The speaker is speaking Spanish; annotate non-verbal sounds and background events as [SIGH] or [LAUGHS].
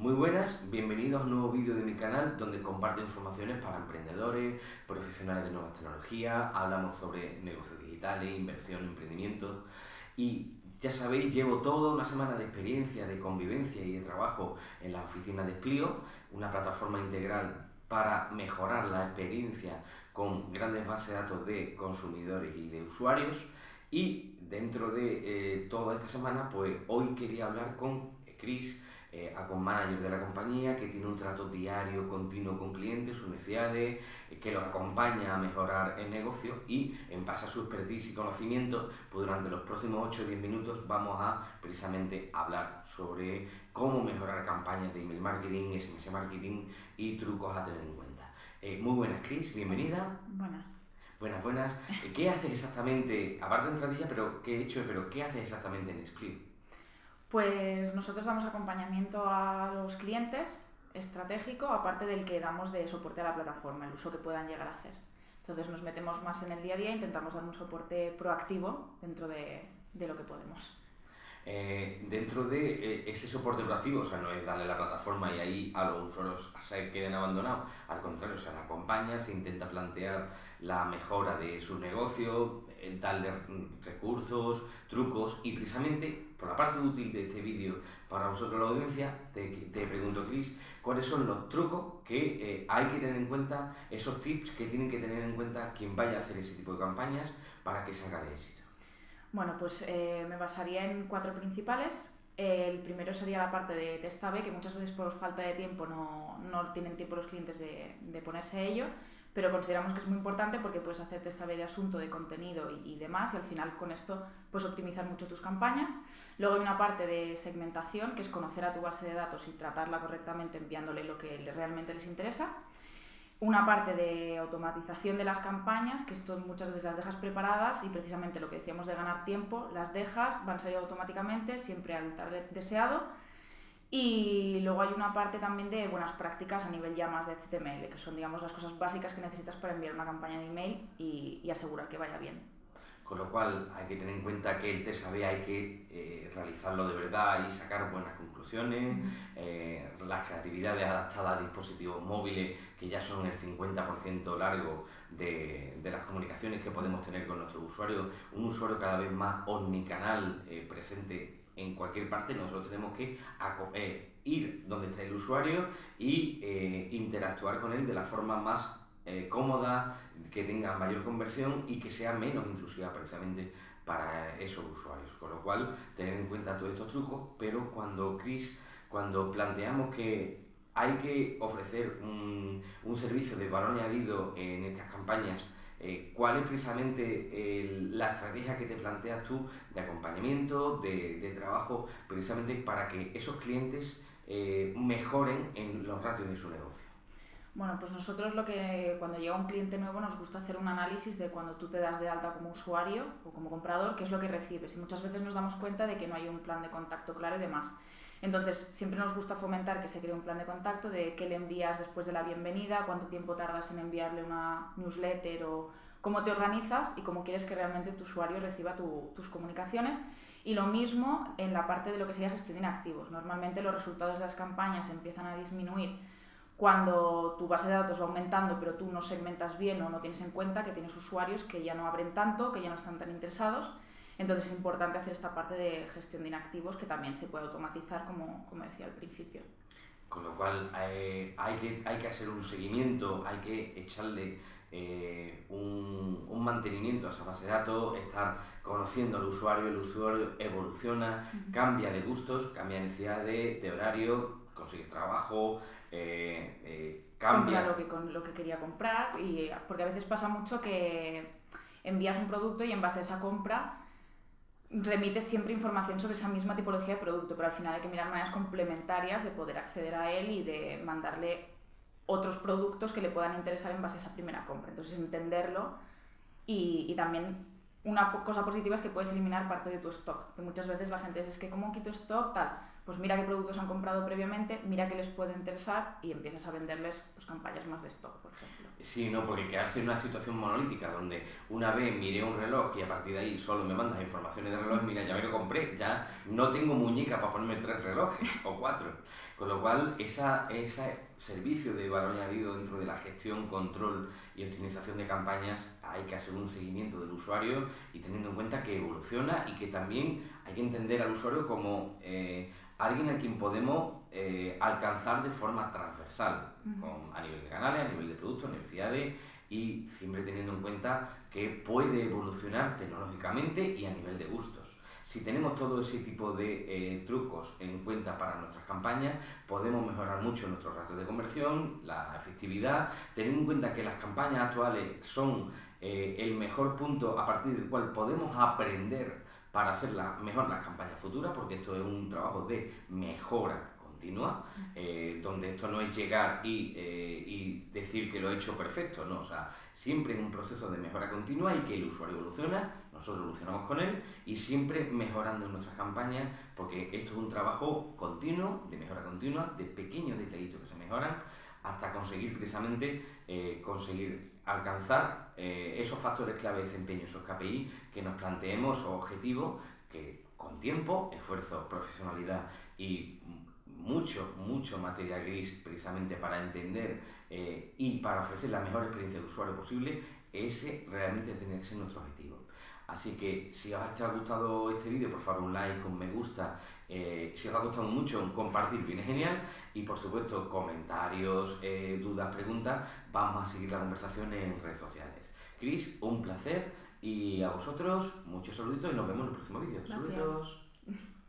Muy buenas, bienvenidos a un nuevo vídeo de mi canal donde comparto informaciones para emprendedores, profesionales de nuevas tecnologías, hablamos sobre negocios digitales, inversión, emprendimiento y ya sabéis, llevo toda una semana de experiencia, de convivencia y de trabajo en la oficina de Splio, una plataforma integral para mejorar la experiencia con grandes bases de datos de consumidores y de usuarios. Y dentro de eh, toda esta semana, pues hoy quería hablar con Chris, eh, con manager de la compañía, que tiene un trato diario, continuo con clientes, sus necesidades, eh, que los acompaña a mejorar el negocio y en base a su expertise y conocimiento, pues durante los próximos 8 o 10 minutos vamos a precisamente hablar sobre cómo mejorar campañas de email marketing, SMS marketing y trucos a tener en cuenta. Eh, muy buenas, Chris, bienvenida. Buenas. Buenas, buenas. Eh, ¿Qué haces exactamente, aparte de entradilla, pero qué he hecho, pero qué haces exactamente en Split? Pues nosotros damos acompañamiento a los clientes estratégico, aparte del que damos de soporte a la plataforma, el uso que puedan llegar a hacer. Entonces nos metemos más en el día a día e intentamos dar un soporte proactivo dentro de, de lo que podemos. Eh, dentro de eh, ese soporte proactivo, o sea, no es darle la plataforma y ahí a los usuarios se queden abandonados, al contrario, se la acompaña, se intenta plantear la mejora de su negocio, eh, darle recursos, trucos y precisamente por la parte útil de este vídeo para vosotros la audiencia, te, te pregunto, Chris, ¿cuáles son los trucos que hay que tener en cuenta, esos tips que tienen que tener en cuenta quien vaya a hacer ese tipo de campañas para que salga de éxito? Bueno, pues eh, me basaría en cuatro principales. El primero sería la parte de test A-B, que muchas veces por falta de tiempo no, no tienen tiempo los clientes de, de, ponerse a ello, pero consideramos que es muy importante porque puedes hacer test A-B de asunto, de contenido y, y, demás, y al final con esto puedes optimizar mucho tus campañas. Luego hay una parte de segmentación, que es conocer a tu base de datos y tratarla correctamente enviándole lo que realmente les interesa una parte de automatización de las campañas, que esto muchas veces las dejas preparadas y precisamente lo que decíamos de ganar tiempo, las dejas, van saliendo automáticamente, siempre al target deseado. Y luego hay una parte también de buenas prácticas a nivel ya más de HTML, que son digamos las cosas básicas que necesitas para enviar una campaña de email y, y asegurar que vaya bien. Con lo cual hay que tener en cuenta que el test AB hay que eh, realizarlo de verdad y sacar buenas conclusiones. Eh, las creatividades adaptadas a dispositivos móviles, que ya son el 50% largo de, de, las comunicaciones que podemos tener con nuestros usuarios. Un usuario cada vez más omnicanal eh, presente en cualquier parte, nosotros tenemos que ir donde está el usuario y interactuar con él de la forma más eh, cómoda, que tenga mayor conversión y que sea menos intrusiva precisamente para esos usuarios. Con lo cual, tener en cuenta todos estos trucos, pero cuando Chris, cuando planteamos que hay que ofrecer un, un servicio de valor añadido en estas campañas, eh, ¿cuál es precisamente la estrategia que te planteas tú de acompañamiento, de, de trabajo, precisamente para que esos clientes eh, mejoren en los ratios de su negocio? Bueno, pues nosotros lo que cuando llega un cliente nuevo nos gusta hacer un análisis de cuando tú te das de alta como usuario o como comprador, qué es lo que recibes. Y muchas veces nos damos cuenta de que no hay un plan de contacto claro y demás. Entonces, siempre nos gusta fomentar que se cree un plan de contacto de qué le envías después de la bienvenida, cuánto tiempo tardas en enviarle una newsletter o cómo te organizas y cómo quieres que realmente tu usuario reciba tu, tus comunicaciones. Y lo mismo en la parte de lo que sería gestión de inactivos. Normalmente los resultados de las campañas empiezan a disminuir cuando tu base de datos va aumentando pero tú no segmentas bien o no tienes en cuenta que tienes usuarios que ya no abren tanto, que ya no están tan interesados. Entonces es importante hacer esta parte de gestión de inactivos que también se puede automatizar, como, como decía al principio. Con lo cual eh, hay, que, hay que hacer un seguimiento, hay que echarle eh, un, un, mantenimiento a esa base de datos, estar conociendo al usuario, el usuario evoluciona, uh -huh. cambia de gustos, cambia de necesidades, de horario, consigue trabajo, eh, eh, cambia. Compra lo que, con, lo que quería comprar, y, porque a veces pasa mucho que envías un producto y en base a esa compra remites siempre información sobre esa misma tipología de producto, pero al final hay que mirar maneras complementarias de poder acceder a él y de mandarle otros productos que le puedan interesar en base a esa primera compra. Entonces, entenderlo y, y también una cosa positiva es que puedes eliminar parte de tu stock, que muchas veces la gente dice, es que ¿cómo quito stock? Tal pues mira qué productos han comprado previamente, mira qué les puede interesar y empiezas a venderles pues, campañas más de stock, por ejemplo. Sí, no, porque quedarse en una situación monolítica donde una vez miré un reloj y a partir de ahí solo me mandas informaciones de reloj, mira, ya me lo compré, ya no tengo muñeca para ponerme tres relojes [LAUGHS] o cuatro. Con lo cual, esa, ese servicio de valor añadido dentro de la gestión, control y optimización de campañas, hay que hacer un seguimiento del usuario y teniendo en cuenta que evoluciona y que también hay que entender al usuario como eh, alguien a quien podemos eh, alcanzar de forma transversal, con, a nivel de canales, a nivel de productos, necesidades y siempre teniendo en cuenta que puede evolucionar tecnológicamente y a nivel de gustos. Si tenemos todo ese tipo de eh, trucos en cuenta para nuestras campañas, podemos mejorar mucho nuestros ratos de conversión, la efectividad, teniendo en cuenta que las campañas actuales son eh, el mejor punto a partir del cual podemos aprender para hacer la, mejor las campañas futuras, porque esto es un trabajo de mejora continua, eh, donde esto no es llegar y, eh, y, decir que lo he hecho perfecto, ¿no? O sea, siempre es un proceso de mejora continua y que el usuario evoluciona, nosotros evolucionamos con él y siempre mejorando nuestras campañas, porque esto es un trabajo continuo, de mejora continua, de pequeños detallitos que se mejoran, hasta conseguir precisamente eh, conseguir alcanzar esos factores clave de desempeño, esos KPI que nos planteemos, o objetivos que con tiempo, esfuerzo, profesionalidad y mucho, mucho material gris precisamente para entender eh, y para ofrecer la mejor experiencia de usuario posible, ese realmente tiene que ser nuestro objetivo. Así que si os ha gustado este vídeo, por favor un like, un me gusta. Eh, si os ha gustado mucho, compartir viene genial. Y por supuesto, comentarios, eh, dudas, preguntas. Vamos a seguir la conversación en redes sociales. Cris, un placer. Y a vosotros, muchos saluditos y nos vemos en el próximo vídeo. Saludos. [LAUGHS]